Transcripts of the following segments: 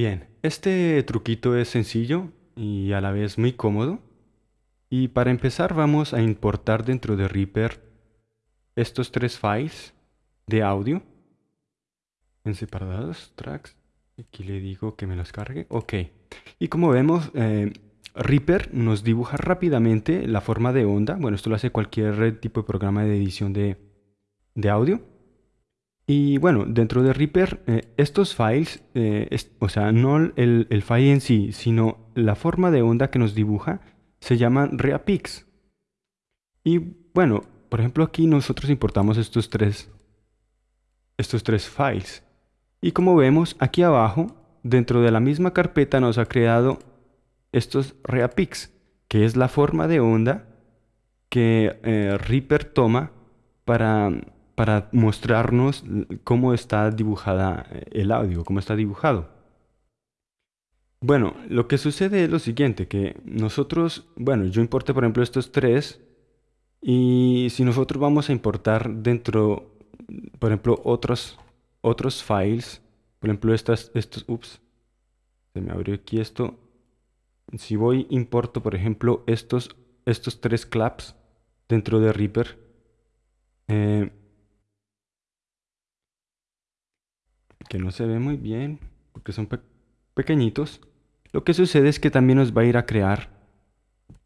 Bien, este truquito es sencillo y a la vez muy cómodo. Y para empezar vamos a importar dentro de Reaper estos tres files de audio en separados, tracks. Aquí le digo que me los cargue. Ok. Y como vemos, eh, Reaper nos dibuja rápidamente la forma de onda. Bueno, esto lo hace cualquier tipo de programa de edición de, audio. Y bueno, dentro de Reaper, eh, estos files, eh, o sea, no el, el, file en sí, sino la forma de onda que nos dibuja, se llaman reapix. Y bueno, por ejemplo, aquí nosotros importamos estos tres, estos tres files. Y como vemos, aquí abajo, dentro de la misma carpeta nos ha creado estos reapix, que es la forma de onda que eh, Reaper toma para, para mostrarnos cómo está dibujada eh, el audio, cómo está dibujado. Bueno, lo que sucede es lo siguiente, que ejemplo, bueno, yo importé por ejemplo estos tres y si nosotros vamos a importar dentro, por ejemplo, otros, otros files, por ejemplo, estas, estos, ups, se me abrió aquí esto. Si voy, importo, por ejemplo, estos, estos tres claps dentro de Reaper. Eh, que no se ve muy bien, porque son pequeñitos. Lo que sucede es que también nos va a ir a crear,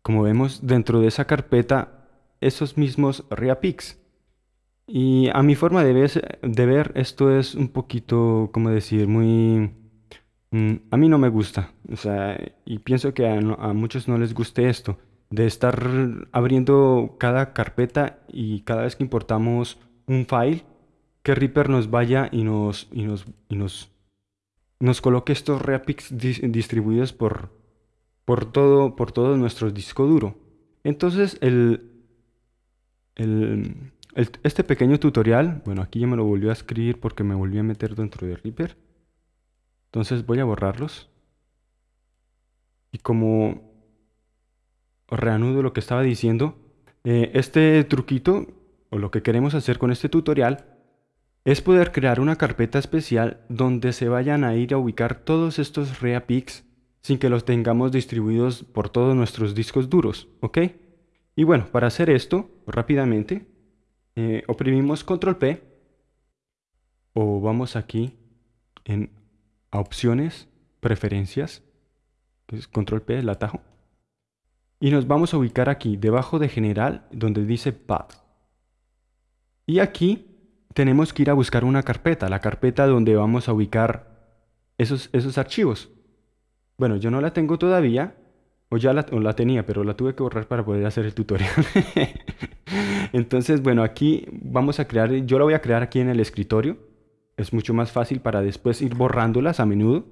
como vemos, dentro de esa carpeta esos mismos reapix. Y a mi forma de ver, de ver, esto es un poquito, como decir, muy... Mm, a mí no me gusta. O sea, y pienso que a, muchos no les guste esto. De estar abriendo cada carpeta y cada vez que importamos un file, que Reaper nos vaya y nos, y nos, y nos, nos coloque estos reapix distribuidos por, por, todo, por todo nuestro disco duro. Entonces, el, este pequeño tutorial, bueno, aquí ya me lo volvió a escribir porque me volví a meter dentro de Reaper. Entonces voy a borrarlos. Y como reanudo lo que estaba diciendo, eh, este truquito, o lo que queremos hacer con este tutorial, es poder crear una carpeta especial donde se vayan a ir a ubicar todos estos reapics sin que los tengamos distribuidos por todos nuestros discos duros, ¿ok? Y bueno, para hacer esto rápidamente, eh, oprimimos Control P o vamos aquí en opciones, preferencias, Control P, el atajo, y nos vamos a ubicar aquí debajo de general donde dice Path. Y aquí tenemos que ir a buscar una carpeta, la carpeta donde vamos a ubicar esos, esos archivos. Bueno, yo no la tengo todavía, o ya la, tenía, pero la tuve que borrar para poder hacer el tutorial. Entonces, bueno, aquí vamos a crear, yo la voy a crear aquí en el escritorio. Es mucho más fácil para después ir borrándolas a menudo.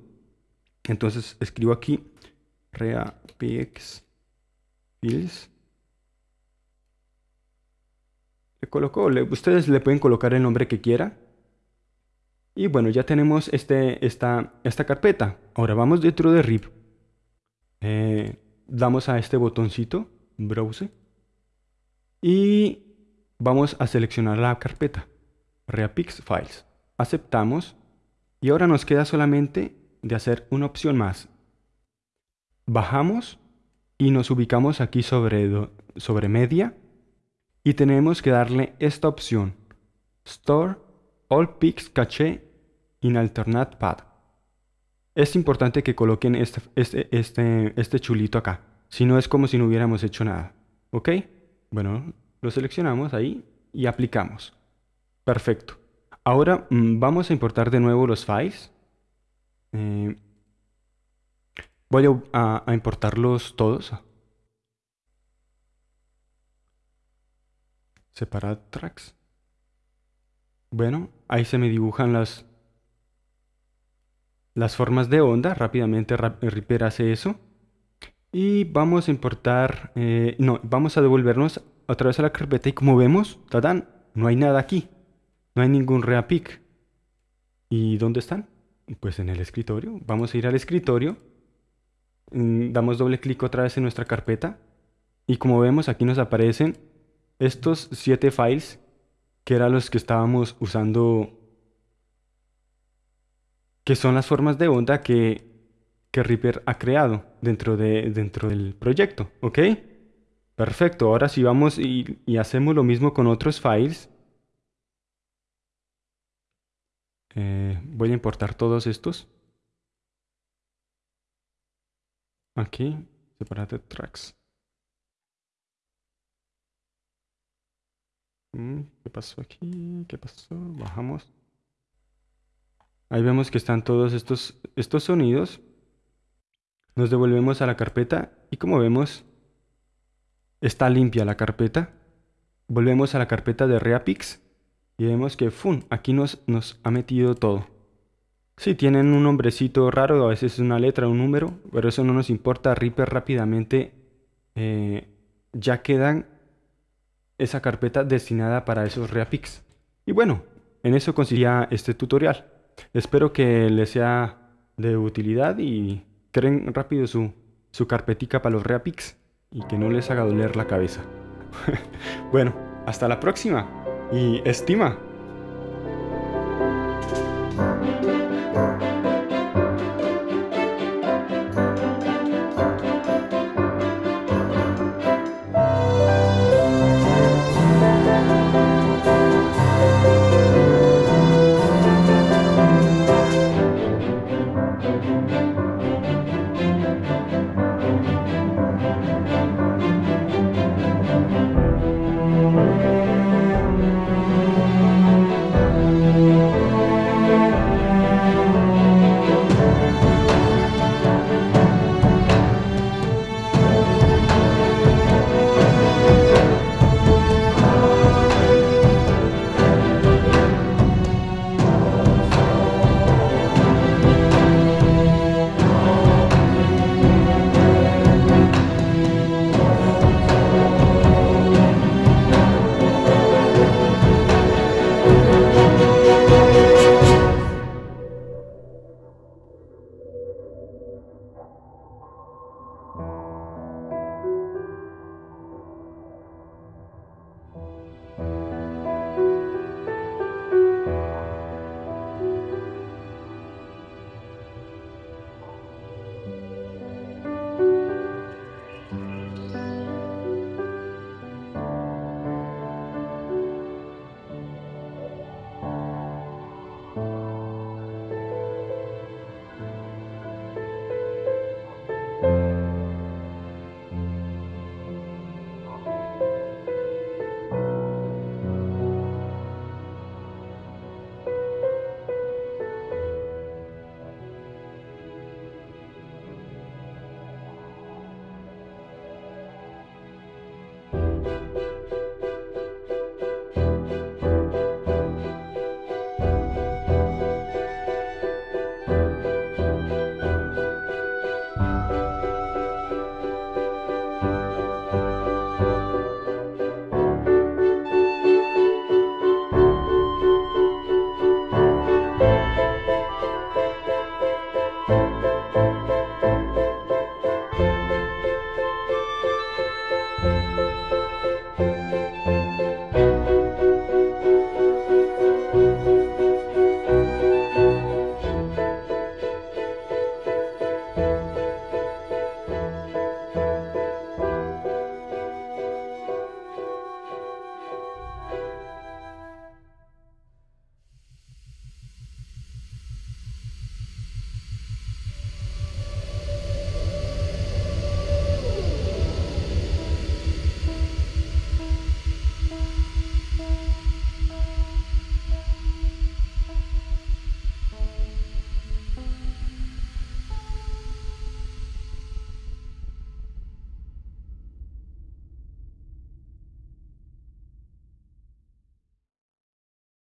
Entonces escribo aquí reapix fields. Le coloco, ustedes le pueden colocar el nombre que quieran. Y bueno, ya tenemos este, esta, esta carpeta. Ahora vamos dentro de RIP. Eh, damos a este botoncito, Browse, y vamos a seleccionar la carpeta, Reapix Files. Aceptamos y ahora nos queda solamente de hacer una opción más. Bajamos y nos ubicamos aquí sobre, sobre Media y tenemos que darle esta opción, Store All Pics Cache in Alternate Path es importante que coloquen este, este, este, este chulito acá. Si no es como si no hubiéramos hecho nada. ¿Ok? Bueno, lo seleccionamos ahí y aplicamos. Perfecto. Ahora mm, vamos a importar de nuevo los files. Eh, voy a, a, importarlos todos. Separar tracks. Bueno, ahí se me dibujan las, las formas de onda, rápidamente Reaper hace eso. Y vamos a importar, eh, no, vamos a devolvernos otra vez a la carpeta y como vemos, ¡tadán! No hay nada aquí, no hay ningún reapic. ¿Y dónde están? Pues en el escritorio. Vamos a ir al escritorio, mm, damos doble clic otra vez en nuestra carpeta y como vemos aquí nos aparecen estos siete files que eran los que estábamos usando que son las formas de onda que que Reaper ha creado dentro, de, dentro del proyecto, ¿ok? Perfecto, ahora si vamos y, y hacemos lo mismo con otros files, eh, voy a importar todos estos. Aquí, separated tracks. ¿Qué pasó aquí? ¿Qué pasó? Bajamos. Ahí vemos que están todos estos, estos sonidos. Nos devolvemos a la carpeta y como vemos, está limpia la carpeta. Volvemos a la carpeta de Reapix y vemos que ¡fum! aquí nos, nos ha metido todo. Sí, tienen un nombrecito raro, a veces es una letra, un número, pero eso no nos importa. Reaper rápidamente eh, ya quedan esa carpeta destinada para esos Reapix. Y bueno, en eso consistía este tutorial. Espero que les sea de utilidad y creen rápido su, su carpetica para los Reapix y que no les haga doler la cabeza. bueno, hasta la próxima y estima.